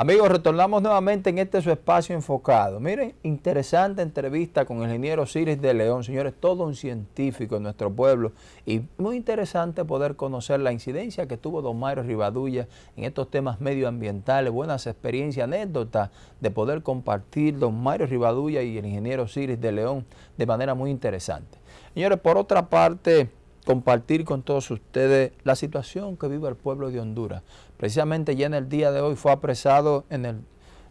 Amigos, retornamos nuevamente en este su espacio enfocado. Miren, interesante entrevista con el ingeniero Ciris de León. Señores, todo un científico en nuestro pueblo y muy interesante poder conocer la incidencia que tuvo don Mario Rivadulla en estos temas medioambientales, buenas experiencias, anécdotas de poder compartir don Mario Rivadulla y el ingeniero Ciris de León de manera muy interesante. Señores, por otra parte compartir con todos ustedes la situación que vive el pueblo de Honduras. Precisamente ya en el día de hoy fue apresado en el...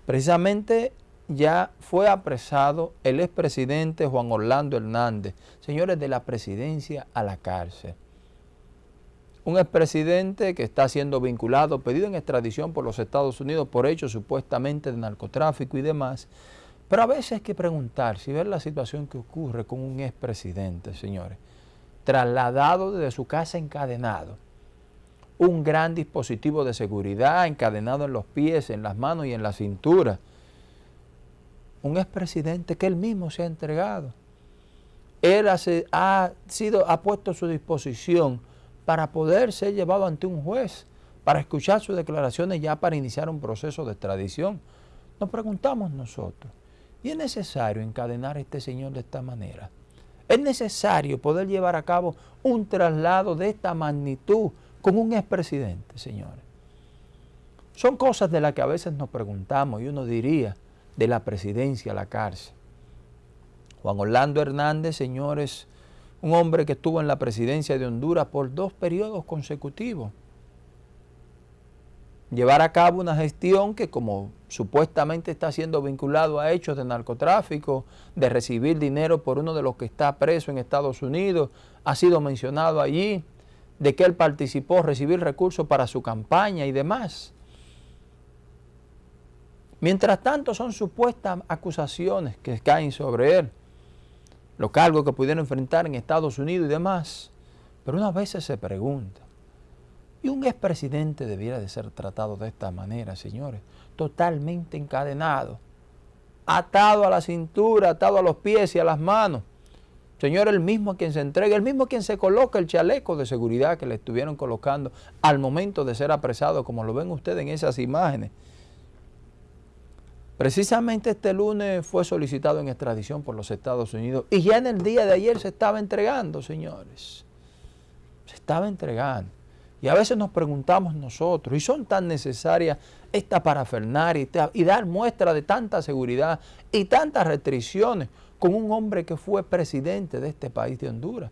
Precisamente ya fue apresado el expresidente Juan Orlando Hernández, señores de la presidencia a la cárcel. Un expresidente que está siendo vinculado, pedido en extradición por los Estados Unidos por hechos supuestamente de narcotráfico y demás. Pero a veces hay que preguntar si ver la situación que ocurre con un expresidente, señores trasladado desde su casa encadenado. Un gran dispositivo de seguridad encadenado en los pies, en las manos y en la cintura. Un expresidente que él mismo se ha entregado. Él ha, sido, ha puesto a su disposición para poder ser llevado ante un juez, para escuchar sus declaraciones ya para iniciar un proceso de extradición. Nos preguntamos nosotros, ¿y es necesario encadenar a este señor de esta manera? Es necesario poder llevar a cabo un traslado de esta magnitud con un expresidente, señores. Son cosas de las que a veces nos preguntamos y uno diría de la presidencia a la cárcel. Juan Orlando Hernández, señores, un hombre que estuvo en la presidencia de Honduras por dos periodos consecutivos llevar a cabo una gestión que como supuestamente está siendo vinculado a hechos de narcotráfico, de recibir dinero por uno de los que está preso en Estados Unidos, ha sido mencionado allí, de que él participó, recibir recursos para su campaña y demás. Mientras tanto son supuestas acusaciones que caen sobre él, los cargos que pudieron enfrentar en Estados Unidos y demás. Pero unas veces se pregunta, y un expresidente debiera de ser tratado de esta manera, señores, totalmente encadenado, atado a la cintura, atado a los pies y a las manos. Señor, el mismo quien se entrega, el mismo quien se coloca el chaleco de seguridad que le estuvieron colocando al momento de ser apresado, como lo ven ustedes en esas imágenes. Precisamente este lunes fue solicitado en extradición por los Estados Unidos y ya en el día de ayer se estaba entregando, señores. Se estaba entregando. Y a veces nos preguntamos nosotros, ¿y son tan necesarias esta parafernaria y dar muestra de tanta seguridad y tantas restricciones con un hombre que fue presidente de este país de Honduras?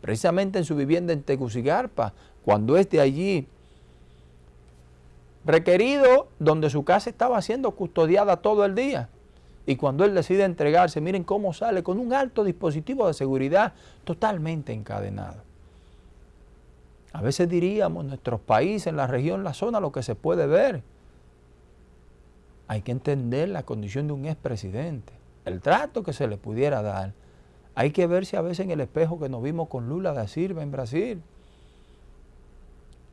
Precisamente en su vivienda en Tegucigalpa, cuando es de allí requerido, donde su casa estaba siendo custodiada todo el día. Y cuando él decide entregarse, miren cómo sale con un alto dispositivo de seguridad totalmente encadenado. A veces diríamos, nuestros países, en la región, la zona, lo que se puede ver. Hay que entender la condición de un expresidente, el trato que se le pudiera dar. Hay que verse a veces en el espejo que nos vimos con Lula da Silva en Brasil.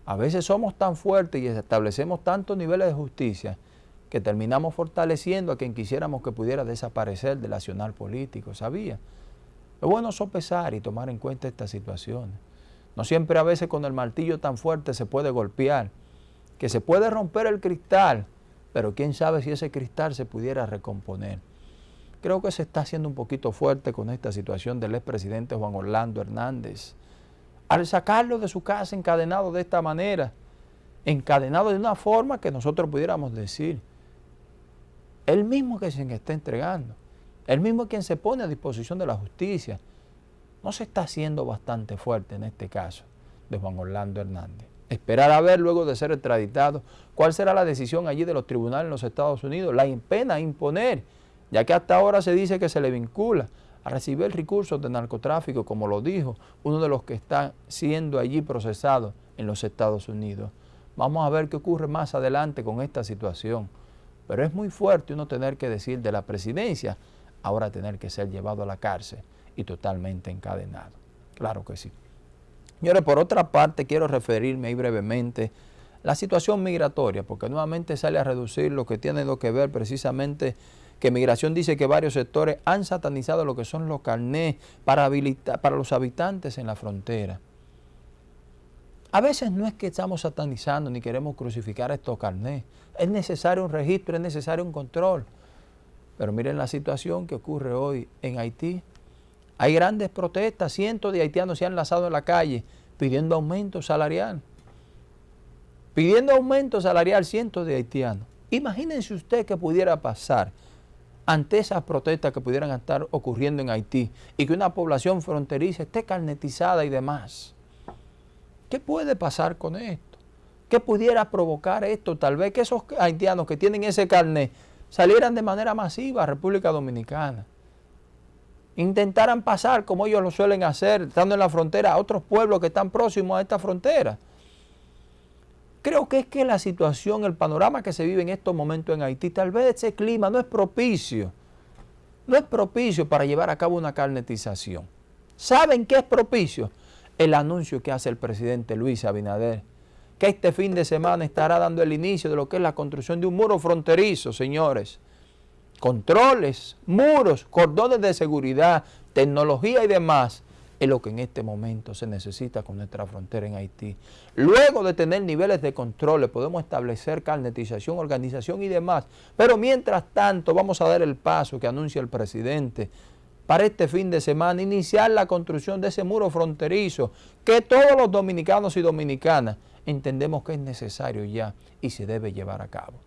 A veces somos tan fuertes y establecemos tantos niveles de justicia que terminamos fortaleciendo a quien quisiéramos que pudiera desaparecer del nacional político, ¿sabía? Es bueno sopesar y tomar en cuenta estas situaciones. No siempre a veces con el martillo tan fuerte se puede golpear, que se puede romper el cristal, pero quién sabe si ese cristal se pudiera recomponer. Creo que se está haciendo un poquito fuerte con esta situación del expresidente Juan Orlando Hernández. Al sacarlo de su casa encadenado de esta manera, encadenado de una forma que nosotros pudiéramos decir, el mismo que se está entregando, el mismo quien se pone a disposición de la justicia, no se está haciendo bastante fuerte en este caso de Juan Orlando Hernández. Esperar a ver luego de ser extraditado cuál será la decisión allí de los tribunales en los Estados Unidos, la pena imponer, ya que hasta ahora se dice que se le vincula a recibir recursos de narcotráfico, como lo dijo uno de los que está siendo allí procesado en los Estados Unidos. Vamos a ver qué ocurre más adelante con esta situación. Pero es muy fuerte uno tener que decir de la presidencia, ahora tener que ser llevado a la cárcel y totalmente encadenado. Claro que sí. Señores, por otra parte, quiero referirme ahí brevemente la situación migratoria, porque nuevamente sale a reducir lo que tiene que ver precisamente que Migración dice que varios sectores han satanizado lo que son los carnés para, para los habitantes en la frontera. A veces no es que estamos satanizando ni queremos crucificar estos carnés. Es necesario un registro, es necesario un control. Pero miren la situación que ocurre hoy en Haití. Hay grandes protestas, cientos de haitianos se han lanzado en la calle pidiendo aumento salarial. Pidiendo aumento salarial cientos de haitianos. Imagínense usted que pudiera pasar ante esas protestas que pudieran estar ocurriendo en Haití y que una población fronteriza esté carnetizada y demás. ¿Qué puede pasar con esto? ¿Qué pudiera provocar esto? Tal vez que esos haitianos que tienen ese carnet salieran de manera masiva a República Dominicana. Intentaran pasar, como ellos lo suelen hacer, estando en la frontera, a otros pueblos que están próximos a esta frontera. Creo que es que la situación, el panorama que se vive en estos momentos en Haití, tal vez ese clima no es propicio. No es propicio para llevar a cabo una carnetización. ¿Saben qué es propicio? El anuncio que hace el presidente Luis Abinader que este fin de semana estará dando el inicio de lo que es la construcción de un muro fronterizo, señores. Controles, muros, cordones de seguridad, tecnología y demás es lo que en este momento se necesita con nuestra frontera en Haití. Luego de tener niveles de controles, podemos establecer carnetización, organización y demás. Pero mientras tanto, vamos a dar el paso que anuncia el presidente para este fin de semana, iniciar la construcción de ese muro fronterizo que todos los dominicanos y dominicanas entendemos que es necesario ya y se debe llevar a cabo.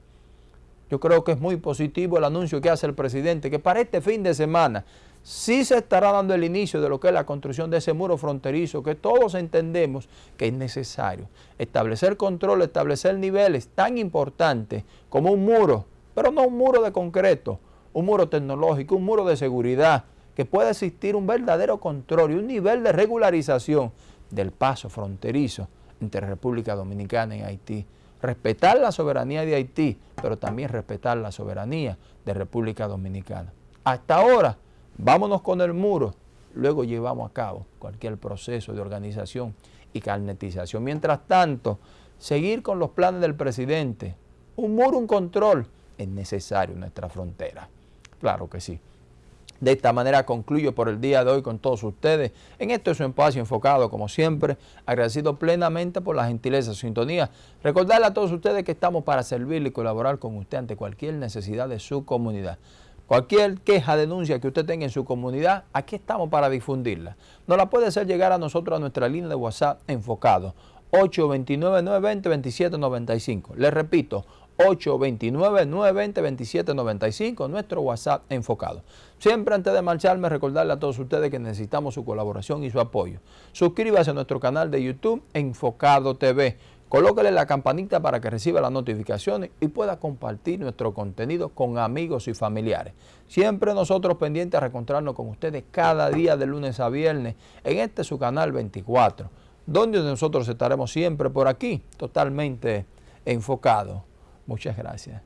Yo creo que es muy positivo el anuncio que hace el presidente, que para este fin de semana sí se estará dando el inicio de lo que es la construcción de ese muro fronterizo, que todos entendemos que es necesario. Establecer control, establecer niveles tan importantes como un muro, pero no un muro de concreto, un muro tecnológico, un muro de seguridad, que pueda existir un verdadero control y un nivel de regularización del paso fronterizo entre República Dominicana y Haití. Respetar la soberanía de Haití, pero también respetar la soberanía de República Dominicana. Hasta ahora, vámonos con el muro, luego llevamos a cabo cualquier proceso de organización y carnetización. Mientras tanto, seguir con los planes del presidente, un muro, un control, es necesario en nuestra frontera. Claro que sí. De esta manera concluyo por el día de hoy con todos ustedes. En esto es un espacio enfocado, como siempre, agradecido plenamente por la gentileza, sintonía. Recordarle a todos ustedes que estamos para servirle y colaborar con usted ante cualquier necesidad de su comunidad. Cualquier queja, denuncia que usted tenga en su comunidad, aquí estamos para difundirla. Nos la puede hacer llegar a nosotros a nuestra línea de WhatsApp enfocado 829-920-2795. Le repito, 829-920-2795, nuestro WhatsApp enfocado. Siempre antes de marcharme, recordarle a todos ustedes que necesitamos su colaboración y su apoyo. Suscríbase a nuestro canal de YouTube Enfocado TV. Colóquele la campanita para que reciba las notificaciones y pueda compartir nuestro contenido con amigos y familiares. Siempre nosotros pendientes a reencontrarnos con ustedes cada día de lunes a viernes en este su canal 24, donde nosotros estaremos siempre por aquí, totalmente enfocados Muchas gracias.